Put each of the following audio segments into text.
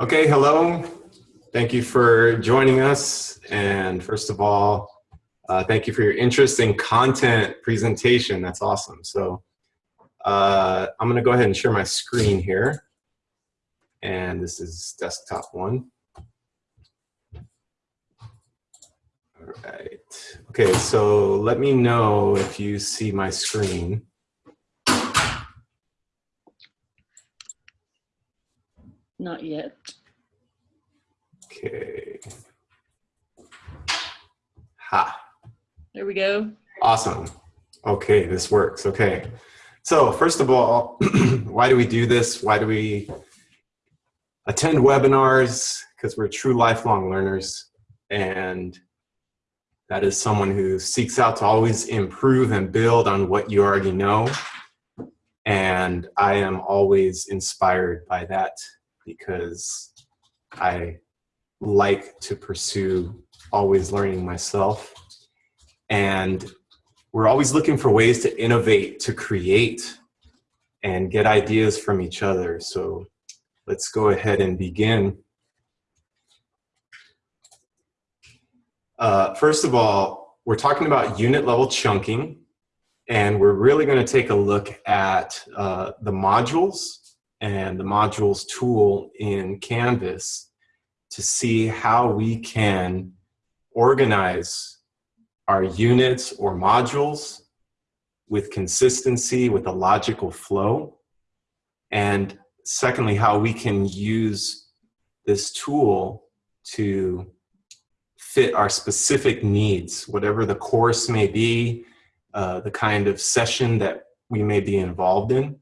Okay, hello. Thank you for joining us. And first of all, uh, thank you for your interest in content presentation. That's awesome. So uh, I'm going to go ahead and share my screen here. And this is desktop one. All right. Okay, so let me know if you see my screen. Not yet. Okay. Ha. There we go. Awesome. Okay, this works. Okay. So first of all, why do we do this? Why do we attend webinars? Because we're true lifelong learners. And that is someone who seeks out to always improve and build on what you already know. And I am always inspired by that because I like to pursue always learning myself. And we're always looking for ways to innovate, to create, and get ideas from each other. So let's go ahead and begin. Uh, first of all, we're talking about unit level chunking, and we're really going to take a look at uh, the modules and the modules tool in Canvas to see how we can organize our units or modules with consistency, with a logical flow. And secondly, how we can use this tool to fit our specific needs, whatever the course may be, uh, the kind of session that we may be involved in.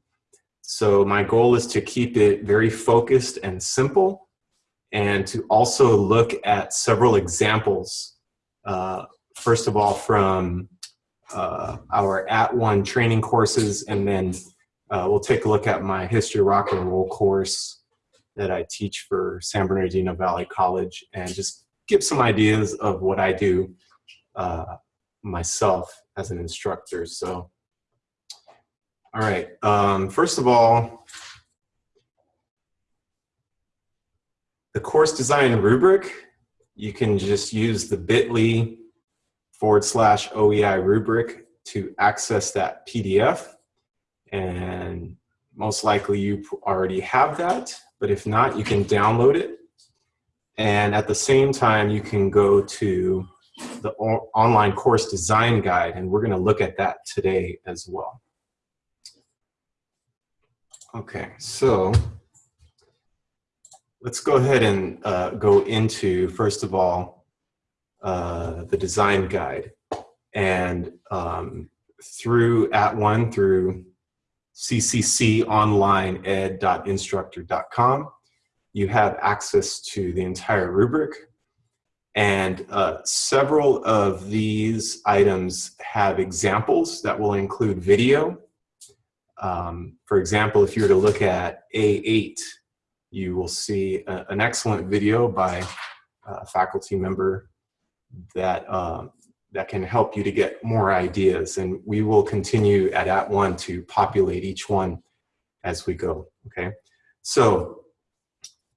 So my goal is to keep it very focused and simple and to also look at several examples. Uh, first of all, from uh, our At One training courses, and then uh, we'll take a look at my History Rock and Roll course that I teach for San Bernardino Valley College and just give some ideas of what I do uh, myself as an instructor. So all right. Um, first of all, the course design rubric, you can just use the bit.ly forward slash OEI rubric to access that PDF. And most likely you already have that, but if not, you can download it. And at the same time, you can go to the online course design guide, and we're going to look at that today as well. Okay, so let's go ahead and uh, go into, first of all, uh, the design guide. And um, through at one, through ccconlineed.instructure.com, you have access to the entire rubric. And uh, several of these items have examples that will include video um, for example, if you were to look at A8, you will see a, an excellent video by a faculty member that, um, that can help you to get more ideas. And we will continue at At @ONE to populate each one as we go, okay? So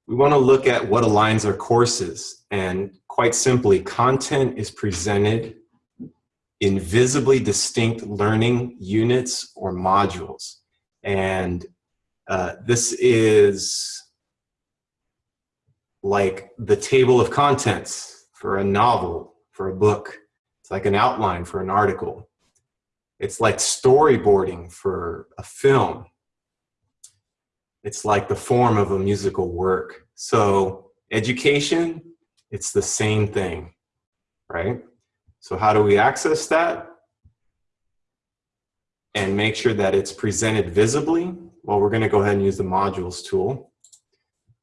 we wanna look at what aligns our courses. And quite simply, content is presented in visibly distinct learning units or modules. And uh, this is like the table of contents for a novel, for a book. It's like an outline for an article. It's like storyboarding for a film. It's like the form of a musical work. So education, it's the same thing, right? So how do we access that? And make sure that it's presented visibly. Well, we're gonna go ahead and use the modules tool.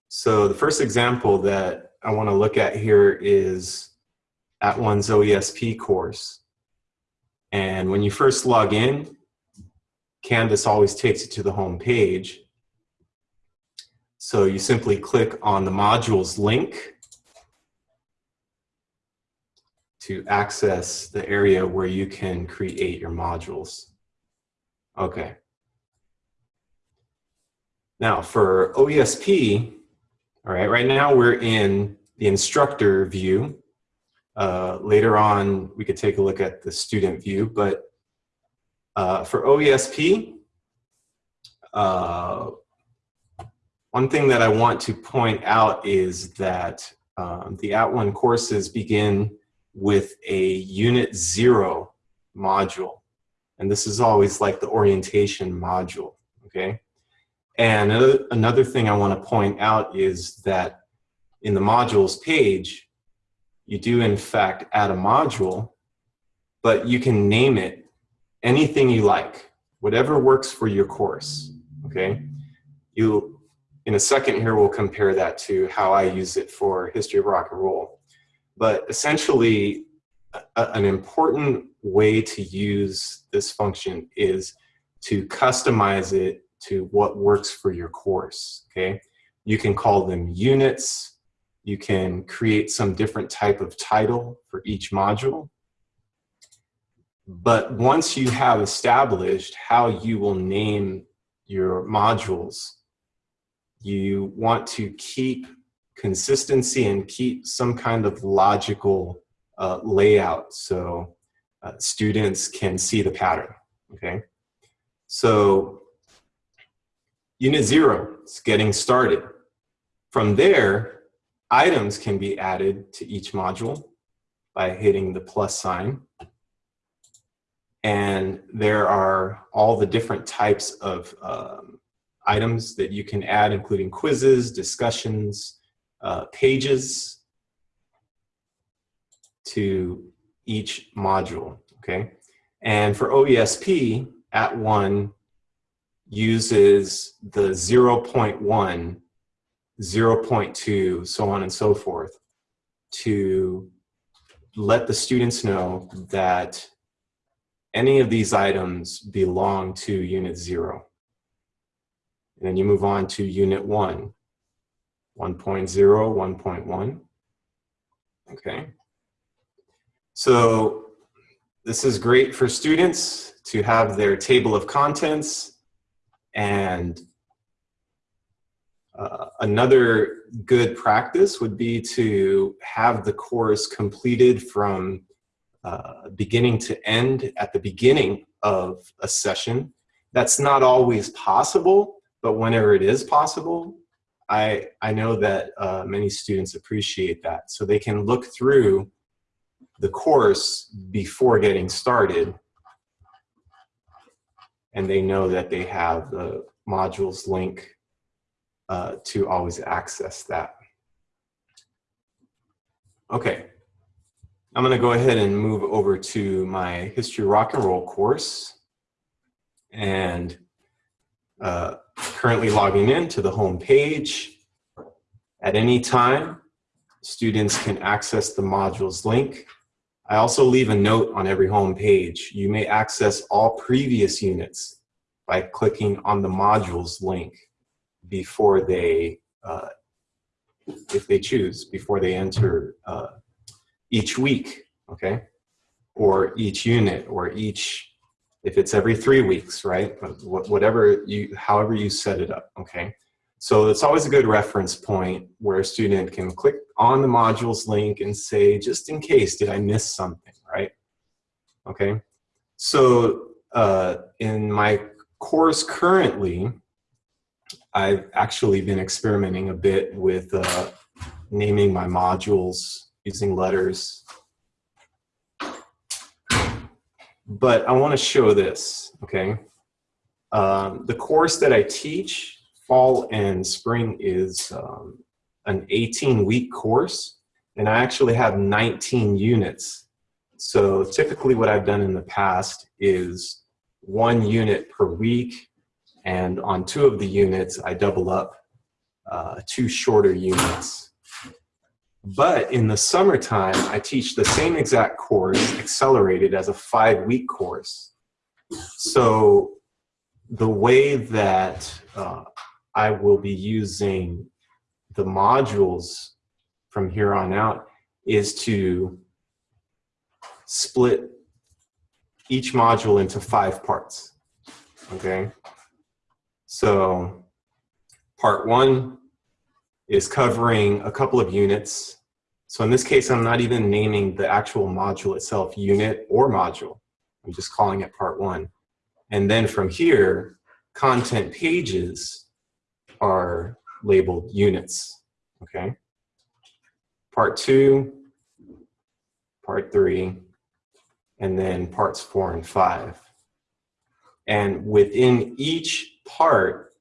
So the first example that I wanna look at here is at one's OESP course. And when you first log in, Canvas always takes you to the home page. So you simply click on the modules link to access the area where you can create your modules. Okay. Now for OESP, All right, right now we're in the instructor view. Uh, later on, we could take a look at the student view, but uh, for OESP, uh, one thing that I want to point out is that um, the At One courses begin with a Unit Zero module. And this is always like the orientation module, okay? And another, another thing I want to point out is that in the modules page, you do in fact add a module, but you can name it anything you like, whatever works for your course, okay? You, in a second here, we'll compare that to how I use it for History of Rock and Roll. But essentially, a, an important way to use this function is to customize it to what works for your course, okay? You can call them units, you can create some different type of title for each module. But once you have established how you will name your modules, you want to keep consistency and keep some kind of logical uh, layout so uh, students can see the pattern, okay? So unit zero is getting started. From there, items can be added to each module by hitting the plus sign. And there are all the different types of um, items that you can add, including quizzes, discussions, uh, pages to each module, okay? And for OESP, at one uses the 0.1, 0.2, so on and so forth, to let the students know that any of these items belong to unit zero. And then you move on to unit one, 1.0, 1.1. Okay. So this is great for students to have their table of contents and uh, another good practice would be to have the course completed from uh, beginning to end at the beginning of a session. That's not always possible, but whenever it is possible, I, I know that uh, many students appreciate that. So they can look through the course before getting started and they know that they have the modules link uh, to always access that. Okay, I'm gonna go ahead and move over to my History Rock and Roll course and uh, currently logging in to the home page. At any time, students can access the modules link. I also leave a note on every home page. You may access all previous units by clicking on the modules link before they, uh, if they choose, before they enter uh, each week, okay? Or each unit, or each, if it's every three weeks, right? Whatever you, however you set it up, okay? So it's always a good reference point where a student can click on the modules link and say, just in case, did I miss something, right? Okay, so uh, in my course currently, I've actually been experimenting a bit with uh, naming my modules using letters. But I want to show this, okay? Um, the course that I teach, fall and spring, is um, an 18-week course, and I actually have 19 units. So typically what I've done in the past is one unit per week, and on two of the units, I double up uh, two shorter units. But in the summertime, I teach the same exact course accelerated as a five week course. So the way that uh, I will be using the modules from here on out is to split each module into five parts, okay? So part one is covering a couple of units. So in this case, I'm not even naming the actual module itself unit or module. I'm just calling it part one. And then from here, content pages are labeled units, okay? Part two, part three, and then parts four and five. And within each part,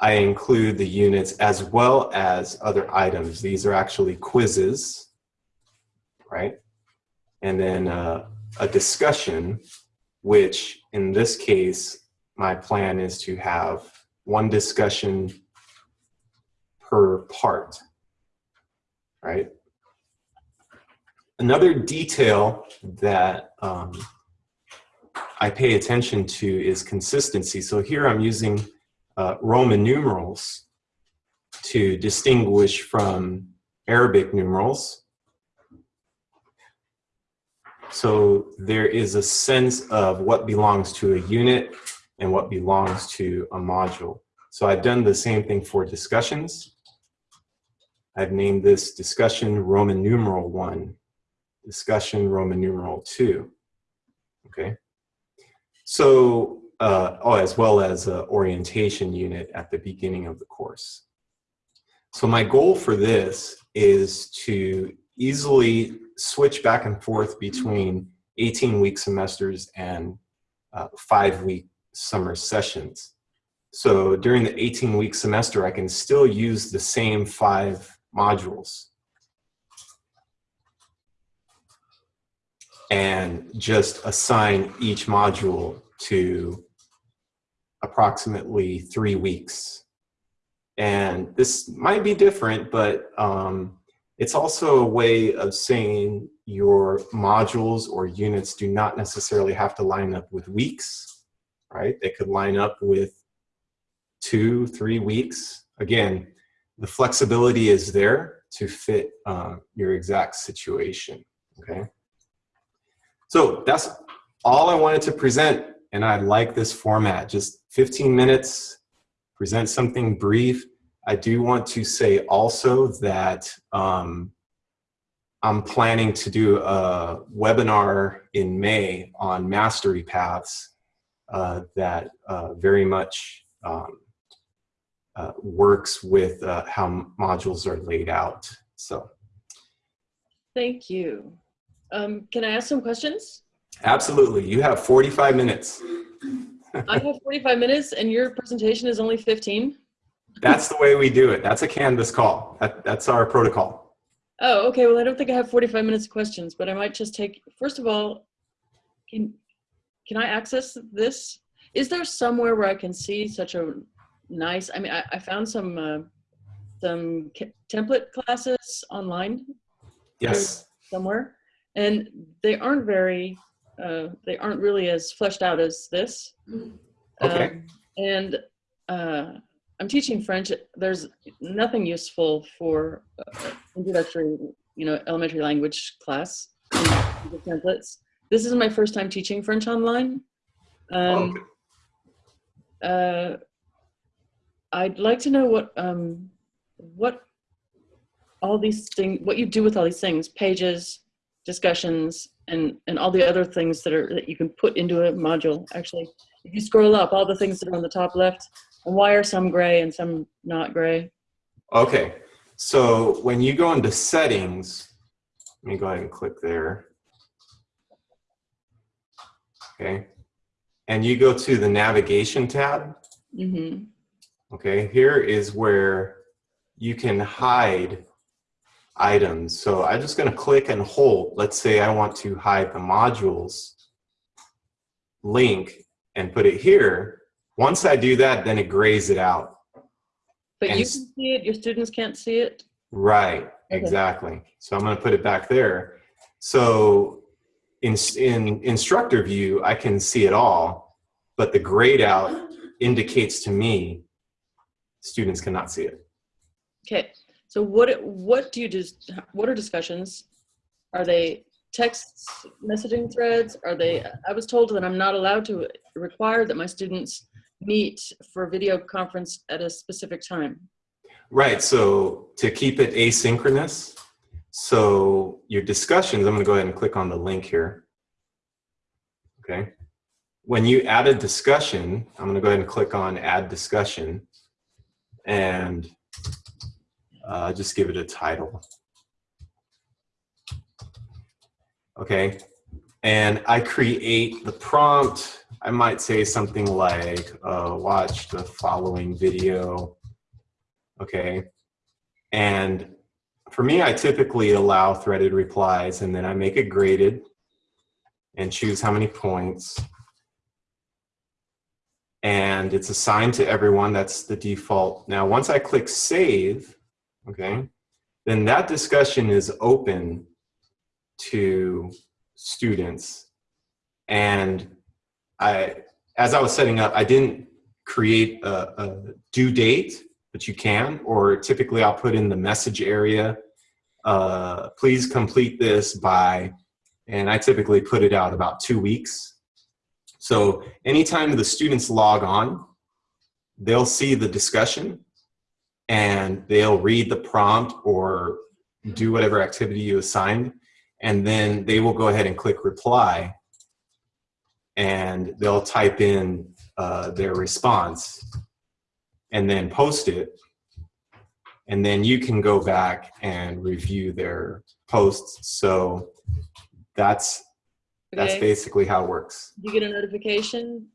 I include the units as well as other items. These are actually quizzes, right? And then uh, a discussion, which in this case, my plan is to have one discussion per part, right? Another detail that um, I pay attention to is consistency. So here I'm using uh, Roman numerals to distinguish from Arabic numerals. So there is a sense of what belongs to a unit and what belongs to a module. So I've done the same thing for discussions. I've named this discussion Roman numeral one, discussion Roman numeral two, okay? So, uh, oh, as well as an orientation unit at the beginning of the course. So my goal for this is to easily switch back and forth between 18 week semesters and uh, five week summer sessions. So during the 18 week semester, I can still use the same five modules. And just assign each module to approximately three weeks. And this might be different, but um, it's also a way of saying your modules or units do not necessarily have to line up with weeks, right? They could line up with two, three weeks. Again, the flexibility is there to fit uh, your exact situation, okay? So that's all I wanted to present, and I like this format, just 15 minutes, present something brief. I do want to say also that um, I'm planning to do a webinar in May on mastery paths that uh, very much um, uh, works with uh, how modules are laid out. So, Thank you. Um, can I ask some questions? absolutely, you have 45 minutes. I have 45 minutes and your presentation is only 15. That's the way we do it. That's a Canvas call. That, that's our protocol. Oh, okay. Well, I don't think I have 45 minutes of questions, but I might just take, first of all, can, can I access this? Is there somewhere where I can see such a nice, I mean, I, I found some, uh, some template classes online Yes. somewhere, and they aren't very, uh, they aren't really as fleshed out as this. Okay. Um, and uh, I'm teaching French. There's nothing useful for uh, introductory, you know, elementary language class templates. This is my first time teaching French online. Um, Okay. uh, I'd like to know what um, what all these things, what you do with all these things, pages, discussions, and and all the other things that are that you can put into a module. Actually, if you scroll up, all the things that are on the top left, and why are some gray and some not gray? Okay. So when you go into settings, let me go ahead and click there. Okay. And you go to the navigation tab. hmm Okay. Here is where you can hide items. So I'm just going to click and hold. Let's say I want to hide the modules link and put it here. Once I do that, then it grays it out. But And you can see it. Your students can't see it. Right, Okay. exactly. So I'm going to put it back there. So in, in instructor view, I can see it all, but the grayed out indicates to me students cannot see it. Okay. So what what do you just what are discussions? Are they text messaging threads? Are they I was told that I'm not allowed to require that my students meet for video conference at a specific time. Right, so to keep it asynchronous, so your discussions, I'm gonna go ahead and click on the link here. Okay. When you add a discussion, I'm gonna go ahead and click on add discussion and uh, just give it a title. Okay, and I create the prompt. I might say something like, uh, watch the following video okay? And for me, I typically allow threaded replies and then I make it graded and choose how many points. And it's assigned to everyone, that's the default. Now, once I click save, okay, then that discussion is open to students. And I, as I was setting up, I didn't create a, a due date but you can, or typically I'll put in the message area, uh, please complete this by, and I typically put it out about two weeks. So anytime the students log on, they'll see the discussion and they'll read the prompt or do whatever activity you assigned, and then they will go ahead and click reply and they'll type in uh, their response and then post it. And then you can go back and review their posts. So that's that's basically how it works. You get a notification.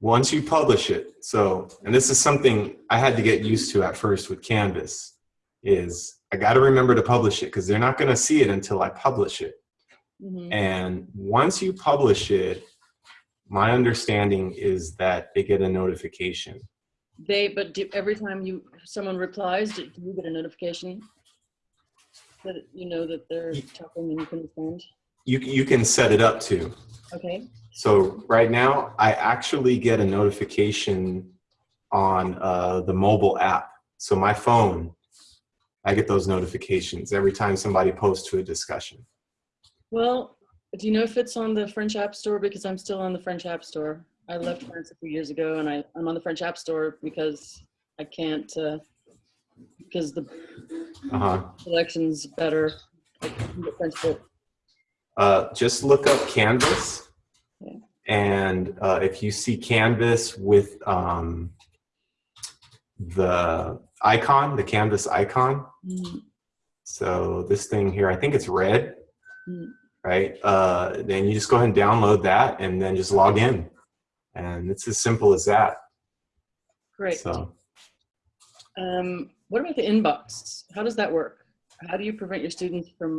Once you publish it, so and this is something I had to get used to at first with Canvas, is I got to remember to publish it because they're not going to see it until I publish it. Mhm. And once you publish it, my understanding is that they get a notification. They, but do, every time you someone replies, do, do you get a notification that you know that they're talking and you can respond? You you can set it up to. Okay. So right now, I actually get a notification on uh, the mobile app. So my phone, I get those notifications every time somebody posts to a discussion. Well, do you know if it's on the French App Store? Because I'm still on the French App Store. I left France a few years ago, and I, I'm on the French App Store because I can't uh, because the Uh-huh. selection's better. French book. Uh, just look up Canvas. Okay. And uh, if you see Canvas with um, the icon, the Canvas icon, Mm, so this thing here, I think it's red, mm. right? Uh, then you just go ahead and download that and then just log in. And it's as simple as that. Great. So Um, what about the inbox? How does that work? How do you prevent your students from